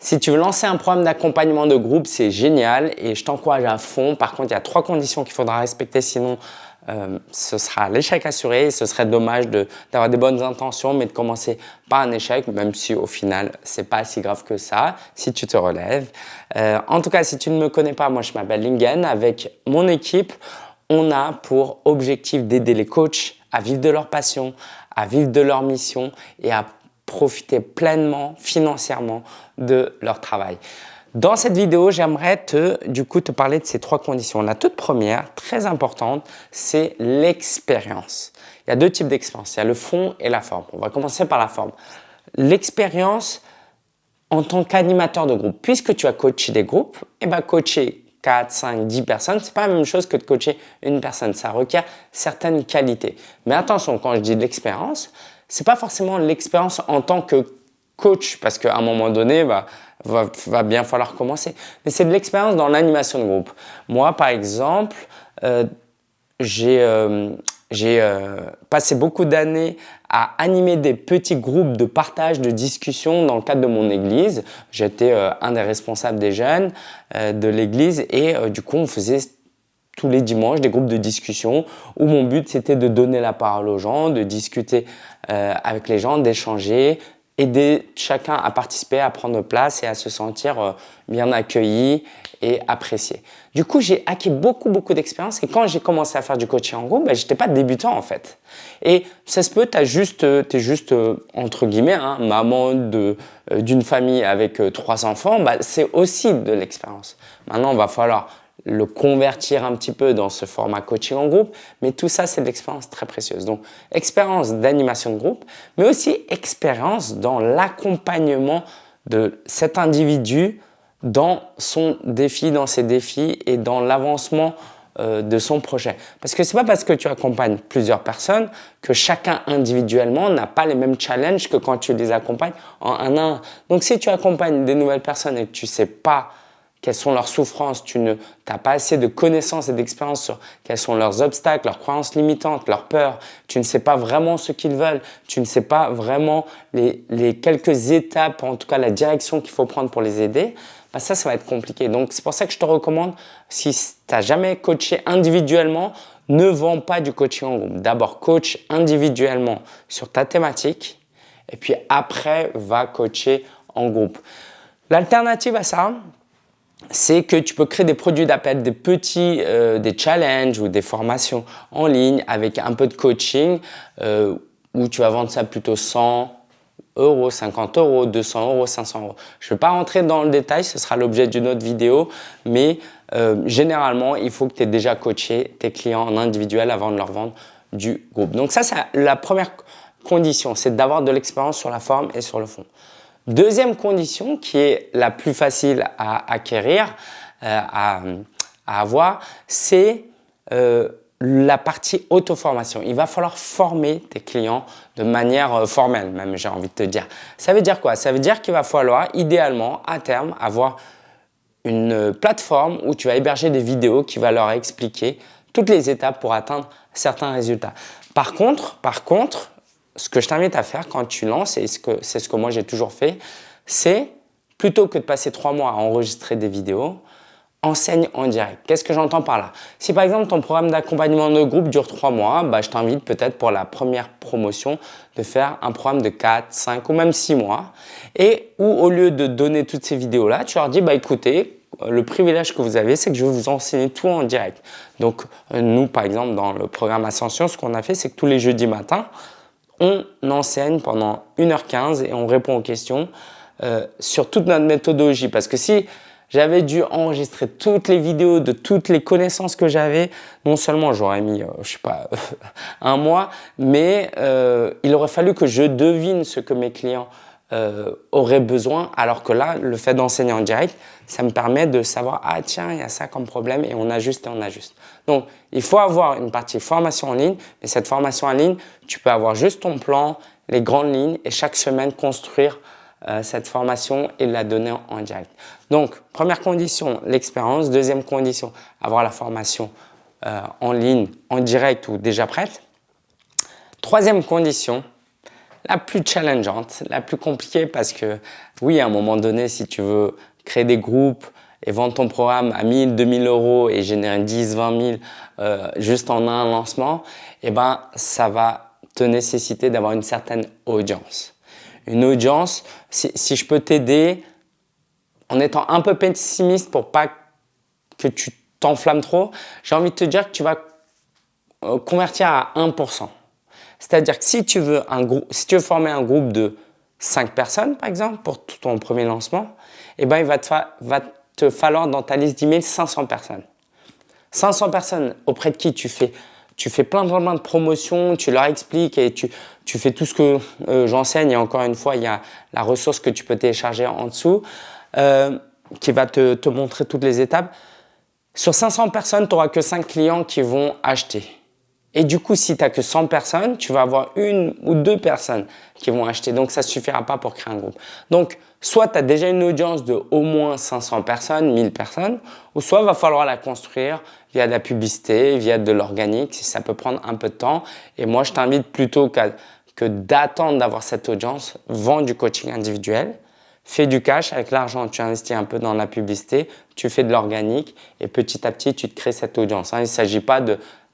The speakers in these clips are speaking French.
Si tu veux lancer un programme d'accompagnement de groupe, c'est génial et je t'encourage à fond. Par contre, il y a trois conditions qu'il faudra respecter, sinon euh, ce sera l'échec assuré. ce serait dommage d'avoir des bonnes intentions, mais de commencer par un échec, même si au final, c'est pas si grave que ça, si tu te relèves. Euh, en tout cas, si tu ne me connais pas, moi je m'appelle Lingen. Avec mon équipe, on a pour objectif d'aider les coachs à vivre de leur passion, à vivre de leur mission et à profiter pleinement financièrement de leur travail. Dans cette vidéo, j'aimerais te, du coup, te parler de ces trois conditions. La toute première, très importante, c'est l'expérience. Il y a deux types d'expérience. Il y a le fond et la forme. On va commencer par la forme. L'expérience en tant qu'animateur de groupe. Puisque tu as coaché des groupes, et eh ben coacher 4, 5, 10 personnes, c'est pas la même chose que de coacher une personne. Ça requiert certaines qualités. Mais attention, quand je dis de l'expérience, c'est pas forcément l'expérience en tant que coach, parce qu'à un moment donné, bah, va, bien falloir commencer. Mais c'est de l'expérience dans l'animation de groupe. Moi, par exemple, euh, j'ai euh, euh, passé beaucoup d'années à animer des petits groupes de partage, de discussion dans le cadre de mon église. J'étais un des responsables des jeunes de l'église et du coup, on faisait tous les dimanches des groupes de discussion où mon but c'était de donner la parole aux gens, de discuter avec les gens, d'échanger, aider chacun à participer, à prendre place et à se sentir euh, bien accueilli et apprécié. Du coup, j'ai acquis beaucoup, beaucoup d'expérience et quand j'ai commencé à faire du coaching en groupe, ben, j'étais pas débutant en fait. Et ça se peut, tu juste, es juste, euh, entre guillemets, hein, maman euh, d'une famille avec trois enfants, ben, c'est aussi de l'expérience. Maintenant, il va falloir le convertir un petit peu dans ce format coaching en groupe, mais tout ça, c'est de l'expérience très précieuse. Donc, expérience d'animation de groupe, mais aussi expérience dans l'accompagnement de cet individu dans son défi, dans ses défis et dans l'avancement euh, de son projet. Parce que c'est pas parce que tu accompagnes plusieurs personnes que chacun individuellement n'a pas les mêmes challenges que quand tu les accompagnes en un à un. Donc, si tu accompagnes des nouvelles personnes et que tu sais pas quelles sont leurs souffrances, tu n'as pas assez de connaissances et d'expérience sur quels sont leurs obstacles, leurs croyances limitantes, leurs peurs, tu ne sais pas vraiment ce qu'ils veulent, tu ne sais pas vraiment les, quelques étapes, en tout cas la direction qu'il faut prendre pour les aider, bah ça, ça va être compliqué. Donc, c'est pour ça que je te recommande, si tu n'as jamais coaché individuellement, ne vends pas du coaching en groupe. D'abord, coach individuellement sur ta thématique et puis après, va coacher en groupe. L'alternative à ça, c'est que tu peux créer des produits d'appel, des petits, euh, des challenges ou des formations en ligne avec un peu de coaching euh, où tu vas vendre ça plutôt 100 euros, 50 euros, 200 euros, 500 euros. Je ne vais pas rentrer dans le détail, ce sera l'objet d'une autre vidéo, mais euh, généralement, il faut que tu aies déjà coaché tes clients en individuel avant de leur vendre du groupe. Donc ça, c'est la première condition, c'est d'avoir de l'expérience sur la forme et sur le fond. Deuxième condition qui est la plus facile à acquérir, euh, à, avoir, c'est euh, la partie auto-formation. Il va falloir former tes clients de manière euh, formelle, même j'ai envie de te dire. Ça veut dire quoi? Ça veut dire qu'il va falloir idéalement, à terme, avoir une plateforme où tu vas héberger des vidéos qui va leur expliquer toutes les étapes pour atteindre certains résultats. Par contre, par contre, ce que je t'invite à faire quand tu lances, et c'est ce que moi j'ai toujours fait, c'est plutôt que de passer trois mois à enregistrer des vidéos, enseigne en direct. Qu'est-ce que j'entends par là? Si par exemple ton programme d'accompagnement de groupe dure trois mois, bah, je t'invite peut-être pour la première promotion de faire un programme de 4, 5 ou même 6 mois et où au lieu de donner toutes ces vidéos-là, tu leur dis bah écoutez, le privilège que vous avez, c'est que je vais vous enseigner tout en direct. Donc nous, par exemple, dans le programme Ascension, ce qu'on a fait, c'est que tous les jeudis matins, on enseigne pendant 1h15 et on répond aux questions euh, sur toute notre méthodologie. Parce que si j'avais dû enregistrer toutes les vidéos de toutes les connaissances que j'avais, non seulement j'aurais mis, euh, je sais pas, un mois, mais euh, il aurait fallu que je devine ce que mes clients euh, aurait besoin, alors que là, le fait d'enseigner en direct, ça me permet de savoir, ah tiens, il y a ça comme problème et on ajuste et on ajuste. Donc, il faut avoir une partie formation en ligne, mais cette formation en ligne, tu peux avoir juste ton plan, les grandes lignes et chaque semaine construire euh, cette formation et la donner en, direct. Donc, première condition, l'expérience. Deuxième condition, avoir la formation euh, en ligne, en direct ou déjà prête. Troisième condition, la plus challengeante, la plus compliquée parce que oui, à un moment donné, si tu veux créer des groupes et vendre ton programme à 1000, 2000 euros et générer 10, 20 000 euh, juste en un lancement, eh ben, ça va te nécessiter d'avoir une certaine audience. Une audience, si, si je peux t'aider en étant un peu pessimiste pour pas que tu t'enflammes trop, j'ai envie de te dire que tu vas euh, convertir à 1%. C'est-à-dire que si tu, veux un groupe, former un groupe de 5 personnes, par exemple, pour ton premier lancement, eh ben, il va te, falloir dans ta liste d'emails 500 personnes. 500 personnes auprès de qui tu fais, tu fais plein, plein, de promotions, tu leur expliques et tu, tu fais tout ce que euh, j'enseigne. Et encore une fois, il y a la ressource que tu peux télécharger en dessous euh, qui va te, te montrer toutes les étapes. Sur 500 personnes, tu n'auras que 5 clients qui vont acheter. Et du coup, si tu n'as que 100 personnes, tu vas avoir une ou deux personnes qui vont acheter. Donc, ça ne suffira pas pour créer un groupe. Donc, soit tu as déjà une audience de au moins 500 personnes, 1000 personnes, ou soit il va falloir la construire via de la publicité, via de l'organique. Ça peut prendre un peu de temps. Et moi, je t'invite plutôt que d'attendre d'avoir cette audience, vends du coaching individuel fais du cash avec l'argent, tu investis un peu dans la publicité, tu fais de l'organique et petit à petit, tu te crées cette audience. Hein. Il ne s'agit pas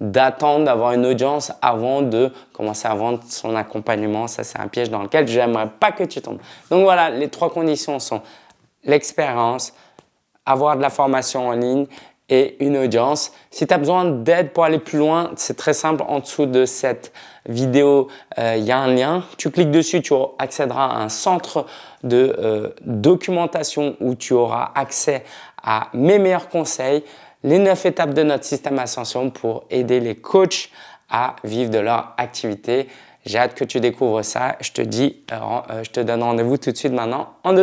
d'attendre d'avoir une audience avant de commencer à vendre son accompagnement. Ça, c'est un piège dans lequel je n'aimerais pas que tu tombes. Donc voilà, les trois conditions sont l'expérience, avoir de la formation en ligne et une audience. Si tu as besoin d'aide pour aller plus loin, c'est très simple. En dessous de cette vidéo, euh, il y a un lien. Tu cliques dessus, tu accéderas à un centre de euh, documentation où tu auras accès à mes meilleurs conseils, les neuf étapes de notre système Ascension pour aider les coachs à vivre de leur activité. J'ai hâte que tu découvres ça. Je te dis, euh, je te donne rendez-vous tout de suite maintenant en